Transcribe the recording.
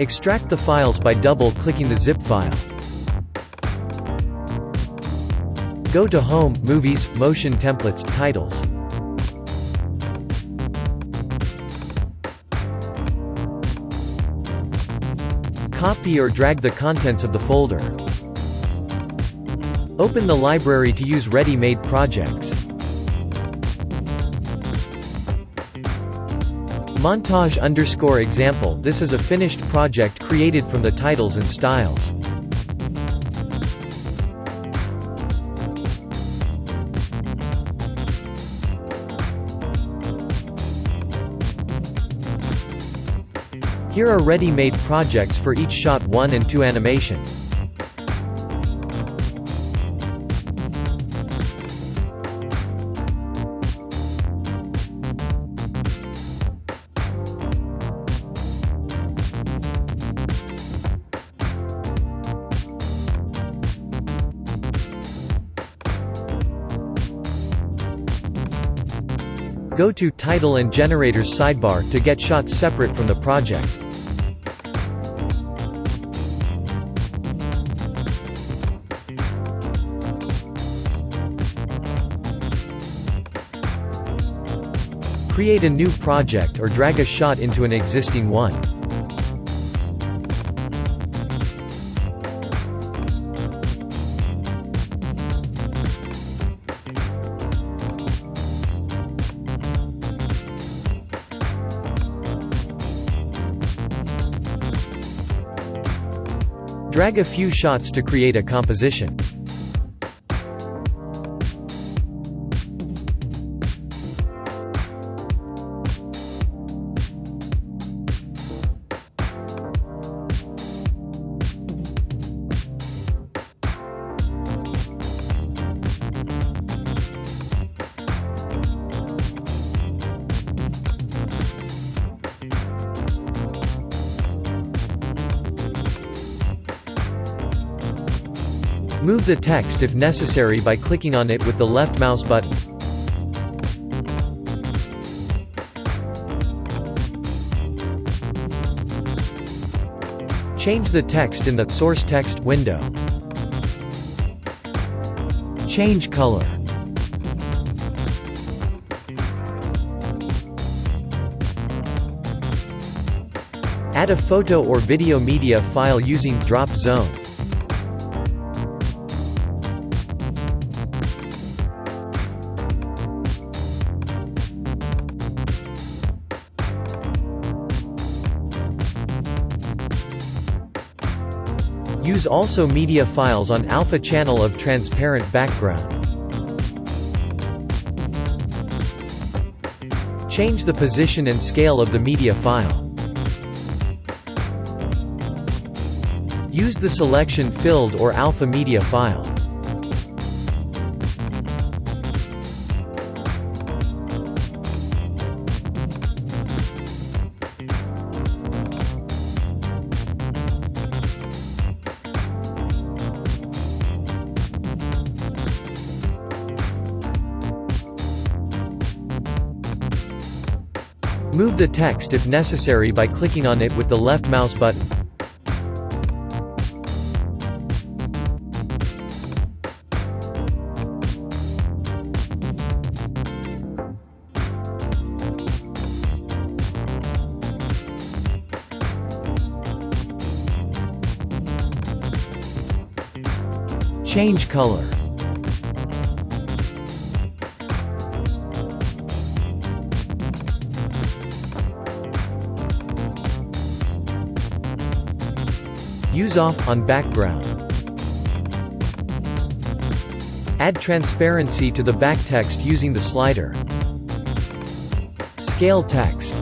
Extract the files by double-clicking the zip file. Go to Home, Movies, Motion Templates, Titles. Copy or drag the contents of the folder. Open the library to use ready-made projects. Montage underscore example This is a finished project created from the titles and styles. Here are ready-made projects for each shot 1 and 2 animation. Go to Title and Generators sidebar to get shots separate from the project. Create a new project or drag a shot into an existing one. Drag a few shots to create a composition. Move the text if necessary by clicking on it with the left mouse button. Change the text in the Source Text window. Change color. Add a photo or video media file using Drop Zone. Use also media files on alpha channel of transparent background. Change the position and scale of the media file. Use the selection filled or alpha media file. Move the text if necessary by clicking on it with the left mouse button. Change color. Use off on background. Add transparency to the back text using the slider. Scale text.